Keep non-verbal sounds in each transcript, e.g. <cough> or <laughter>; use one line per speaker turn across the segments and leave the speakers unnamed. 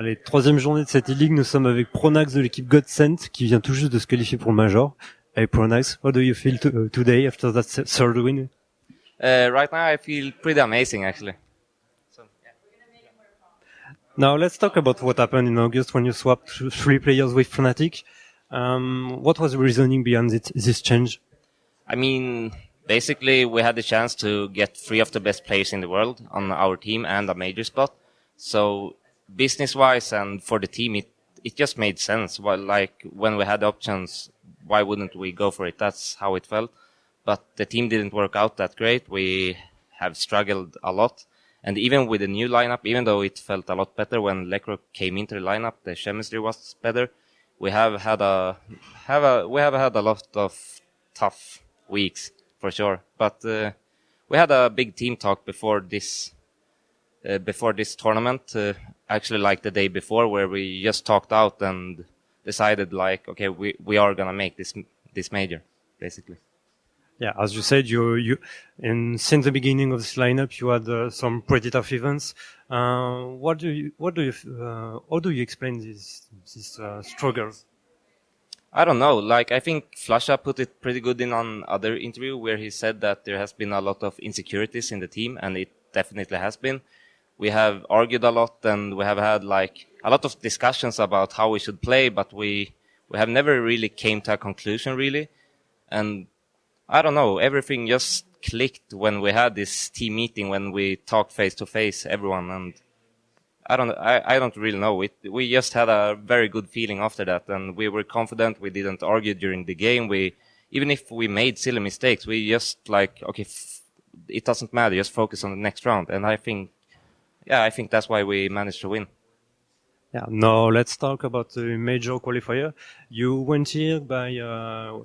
Allez, troisième journée de cette e-league, nous sommes avec Pronax de l'équipe Godsent qui vient tout juste de se qualifier pour le Major. Hey Pronax, what do you feel uh, today after that third win?
Uh, right now I feel pretty amazing actually. So, yeah.
Now let's talk about what happened in August when you swapped three players with Fnatic. Um, what was the reasoning behind it, this change?
I mean, basically we had the chance to get three of the best players in the world on our team and a major spot. So business wise and for the team, it, it just made sense. Well, like when we had options, why wouldn't we go for it? That's how it felt. But the team didn't work out that great. We have struggled a lot. And even with the new lineup, even though it felt a lot better when Lekr0 came into the lineup, the chemistry was better. We have had a, have a, we have had a lot of tough weeks for sure. But, uh, we had a big team talk before this uh, before this tournament, uh, actually like the day before, where we just talked out and decided like, okay, we we are gonna make this this major, basically.
Yeah, as you said, you you and since the beginning of this lineup, you had uh, some pretty tough events. Uh, what do you what do you uh, how do you explain this this uh, struggles?
I don't know. Like I think flusha put it pretty good in on other interview where he said that there has been a lot of insecurities in the team, and it definitely has been we have argued a lot and we have had like a lot of discussions about how we should play, but we, we have never really came to a conclusion really. And I don't know, everything just clicked when we had this team meeting, when we talked face to face, everyone. And I don't, I, I don't really know. It, we just had a very good feeling after that and we were confident. We didn't argue during the game. We, even if we made silly mistakes, we just like, okay, it doesn't matter. Just focus on the next round. And I think yeah, I think that's why we managed to win.
Yeah. Now let's talk about the major qualifier. You went here by uh,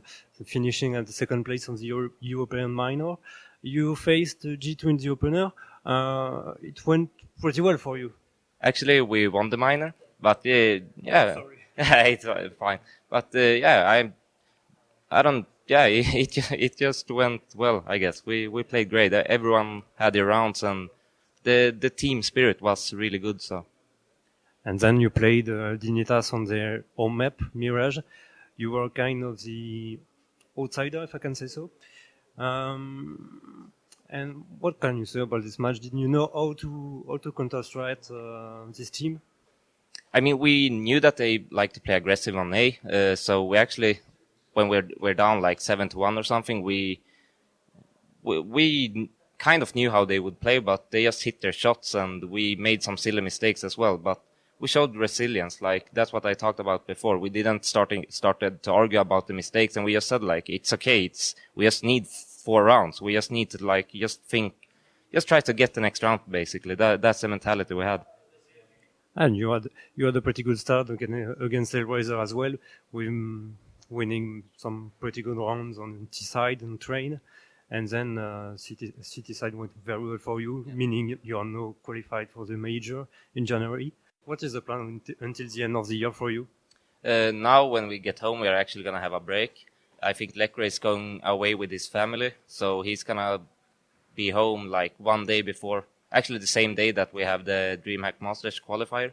finishing at the second place on the Euro European minor. You faced G2 in the opener. Uh, it went pretty well for you.
Actually, we won the minor, but uh, yeah, <laughs> it's fine. But uh, yeah, I, I don't. Yeah, it, <laughs> it it just went well. I guess we we played great. Everyone had their rounds and the the team spirit was really good. So.
And then you played uh, Dignitas on their home map, Mirage. You were kind of the outsider, if I can say so. Um, and what can you say about this match? Did you know how to how to counter strike uh, this team?
I mean, we knew that they like to play aggressive on A, uh, so we actually, when we're we're down like seven to one or something, we we, we kind of knew how they would play, but they just hit their shots and we made some silly mistakes as well. But we showed resilience. Like that's what I talked about before. We didn't starting started to argue about the mistakes and we just said like, it's okay. It's, we just need four rounds. We just need to like, just think, just try to get the next round basically. That, that's the mentality we had.
And you had, you had a pretty good start against Hellraiser as well, with winning some pretty good rounds on T side and train and then uh, CT, CT side went very well for you, yeah. meaning you are now qualified for the major in January. What is the plan until the end of the year for you?
Uh, now, when we get home, we are actually going to have a break. I think Lekr0 is going away with his family, so he's going to be home like one day before, actually the same day that we have the DreamHack Masters qualifier.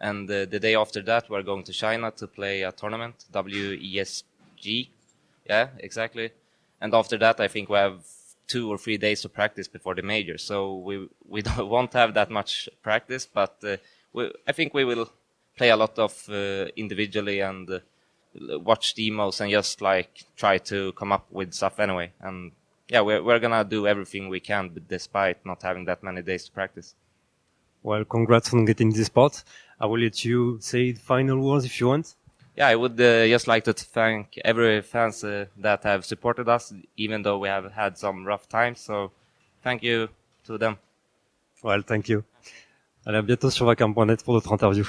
And uh, the day after that, we're going to China to play a tournament, WESG. Yeah, exactly and after that, I think we have two or three days to practice before the major. So we we <laughs> won't have that much practice, but uh, we, I think we will play a lot of uh, individually and uh, watch demos and just like try to come up with stuff anyway. And yeah, we're we're gonna do everything we can, despite not having that many days to practice.
Well, congrats on getting this spot. I will let you say the final words if you want
yeah, I would uh, just like to thank every fans uh, that have supported us, even though we have had some rough times. So, thank you to them.
Well, thank you. Allez, à bientôt sur vakarm.net pour d'autres interviews.